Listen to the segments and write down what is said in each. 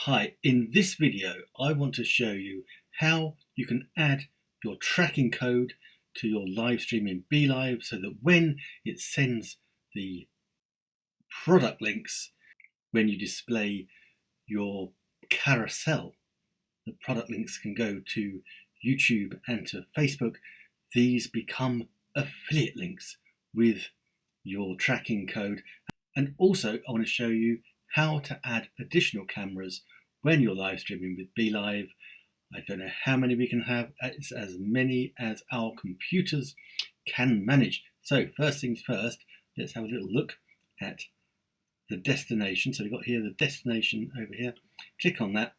Hi, in this video I want to show you how you can add your tracking code to your live stream in BeLive so that when it sends the product links, when you display your carousel, the product links can go to YouTube and to Facebook. These become affiliate links with your tracking code. And also I want to show you how to add additional cameras when you're live streaming with BeLive. I don't know how many we can have, it's as many as our computers can manage. So first things first, let's have a little look at the destination. So we've got here the destination over here. Click on that.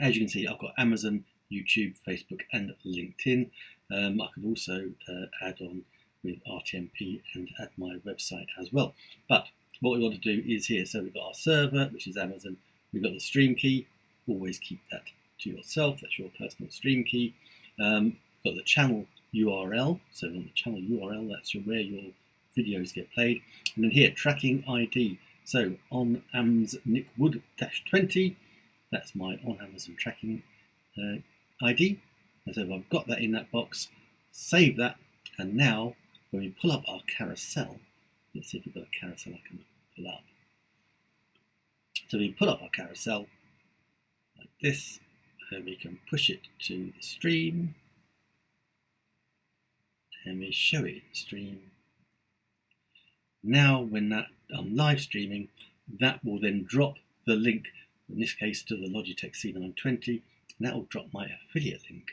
As you can see, I've got Amazon, YouTube, Facebook, and LinkedIn. Um, I could also uh, add on with RTMP and add my website as well. But what we want to do is here, so we've got our server, which is Amazon, we've got the stream key, always keep that to yourself, that's your personal stream key. Um, got the channel URL, so on the channel URL, that's where your videos get played. And then here, tracking ID. So on AMS Nick Wood 20, that's my on Amazon tracking uh, ID. And so I've got that in that box, save that, and now when we pull up our carousel, let's see if we've got a carousel I can pull up. So we pull up our carousel like this, and we can push it to the stream, and we show it stream. Now when that I'm live streaming, that will then drop the link, in this case to the Logitech C920, and that will drop my affiliate link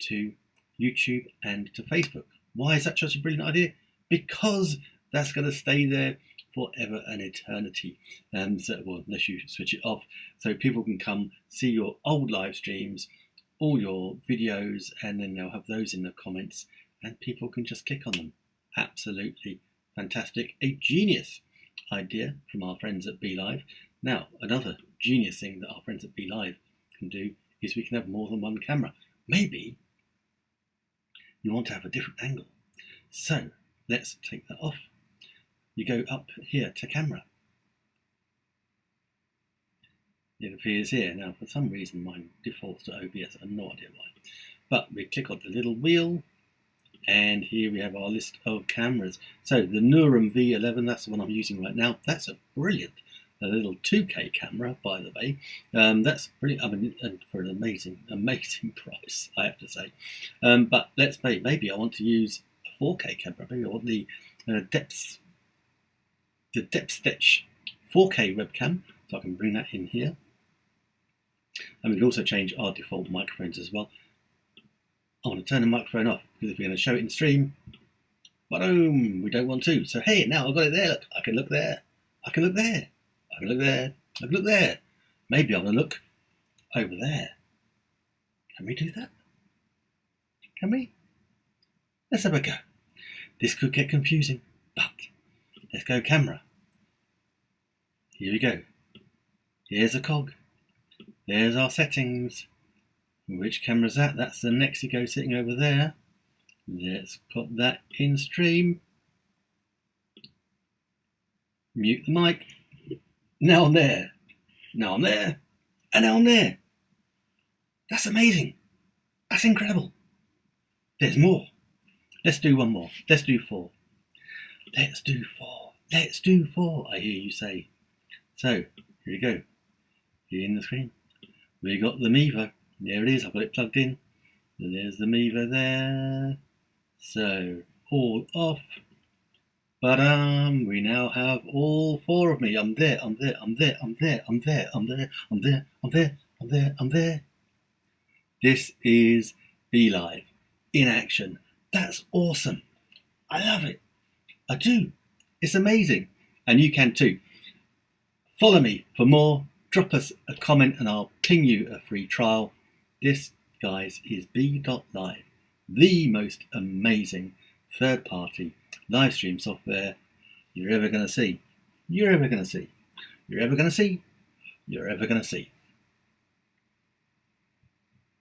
to YouTube and to Facebook. Why is that such a brilliant idea? Because that's going to stay there forever and eternity. Um, so, well, unless you switch it off, so people can come see your old live streams, all your videos, and then they'll have those in the comments, and people can just click on them. Absolutely fantastic. A genius idea from our friends at BeLive. Now, another genius thing that our friends at BeLive can do is we can have more than one camera. Maybe you want to have a different angle. So let's take that off you go up here to camera. It appears here. Now, for some reason, mine defaults to OBS. I have no idea why. But we click on the little wheel, and here we have our list of cameras. So the Nuroum V11, that's the one I'm using right now. That's a brilliant, a little 2K camera, by the way. Um, that's brilliant. I mean, and for an amazing, amazing price, I have to say. Um, but let's say maybe I want to use a 4K camera. Maybe I want the uh, depth the Depstech 4K webcam, so I can bring that in here. And we can also change our default microphones as well. I want to turn the microphone off because if we're going to show it in stream, boom, we don't want to. So hey, now I've got it there. Look, I can look there. I can look there. I can look there. I can look there. Maybe I'm going to look over there. Can we do that? Can we? Let's have a go. This could get confusing, Let's go camera. Here we go. Here's a cog. There's our settings. Which camera's that? That's the NexiGo sitting over there. Let's put that in stream. Mute the mic. Now I'm there. Now I'm there. And now I'm there. That's amazing. That's incredible. There's more. Let's do one more. Let's do four. Let's do four. Let's do four, I hear you say. So, here we go. Here in the screen. We got the Mevo. There it is, I've got it plugged in. there's the Mevo there. So, all off. But um, we now have all four of me. I'm there, I'm there, I'm there, I'm there, I'm there, I'm there, I'm there, I'm there, I'm there, I'm there. This is BeLive in action. That's awesome. I love it. I do. It's amazing. And you can too. Follow me for more. Drop us a comment and I'll ping you a free trial. This, guys, is BeLive, the most amazing third party live stream software you're ever going to see. You're ever going to see. You're ever going to see. You're ever going to see.